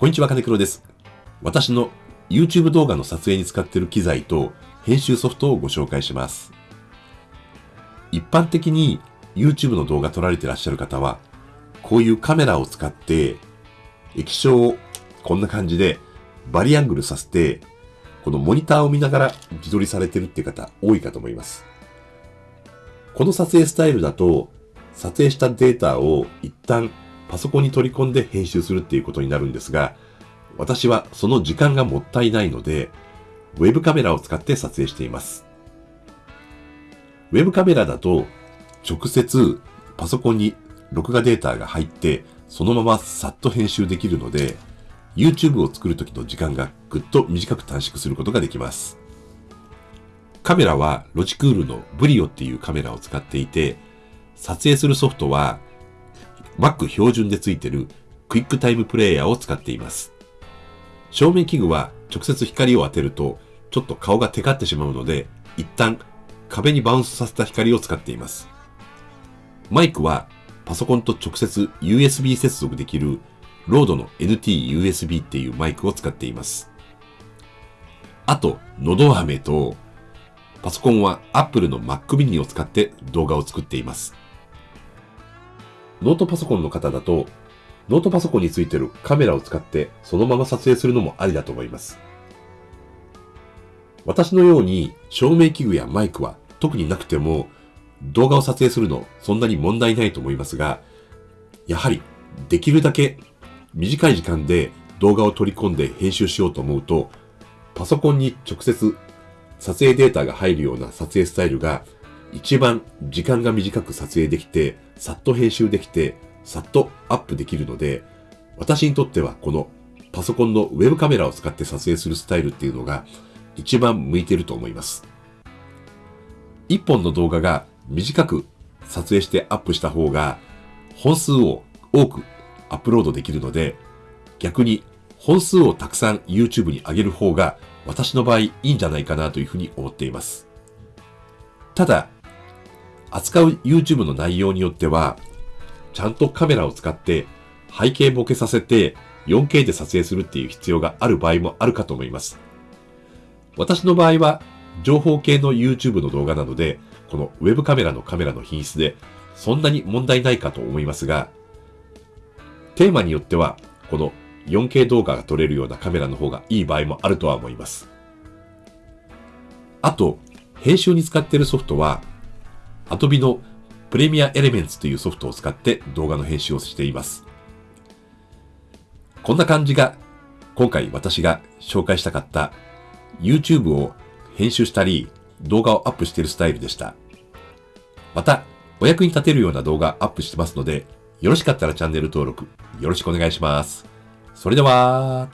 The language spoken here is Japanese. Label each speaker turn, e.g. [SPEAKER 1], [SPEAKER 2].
[SPEAKER 1] こんにちは、金黒です。私の YouTube 動画の撮影に使っている機材と編集ソフトをご紹介します。一般的に YouTube の動画撮られていらっしゃる方は、こういうカメラを使って液晶をこんな感じでバリアングルさせて、このモニターを見ながら自撮りされてるって方多いかと思います。この撮影スタイルだと、撮影したデータを一旦パソコンに取り込んで編集するっていうことになるんですが、私はその時間がもったいないので、ウェブカメラを使って撮影しています。ウェブカメラだと、直接パソコンに録画データが入って、そのままさっと編集できるので、YouTube を作るときの時間がぐっと短く短縮することができます。カメラはロジクールのブリオっていうカメラを使っていて、撮影するソフトは Mac 標準で付いてるクイックタイムプレイヤーを使っています。照明器具は直接光を当てるとちょっと顔がテカってしまうので、一旦壁にバウンスさせた光を使っています。マイクはパソコンと直接 USB 接続できるロードの NT-USB っていうマイクを使っています。あと、のど飴と、パソコンは Apple の Mac mini を使って動画を作っています。ノートパソコンの方だと、ノートパソコンについてるカメラを使ってそのまま撮影するのもありだと思います。私のように照明器具やマイクは特になくても動画を撮影するのそんなに問題ないと思いますが、やはりできるだけ短い時間で動画を取り込んで編集しようと思うと、パソコンに直接撮影データが入るような撮影スタイルが一番時間が短く撮影できて、さっと編集できて、さっとアップできるので、私にとってはこのパソコンのウェブカメラを使って撮影するスタイルっていうのが一番向いてると思います。一本の動画が短く撮影してアップした方が本数を多くアップロードできるので、逆に本数をたくさん YouTube に上げる方が私の場合いいんじゃないかなというふうに思っています。ただ、扱う YouTube の内容によっては、ちゃんとカメラを使って背景ボケさせて 4K で撮影するっていう必要がある場合もあるかと思います。私の場合は情報系の YouTube の動画なので、このウェブカメラのカメラの品質でそんなに問題ないかと思いますが、テーマによってはこの 4K 動画が撮れるようなカメラの方がいい場合もあるとは思います。あと、編集に使っているソフトは Adobe のプレミアエレメンツというソフトを使って動画の編集をしています。こんな感じが今回私が紹介したかった YouTube を編集したり動画をアップしているスタイルでした。またお役に立てるような動画アップしてますのでよろしかったらチャンネル登録よろしくお願いします。それでは、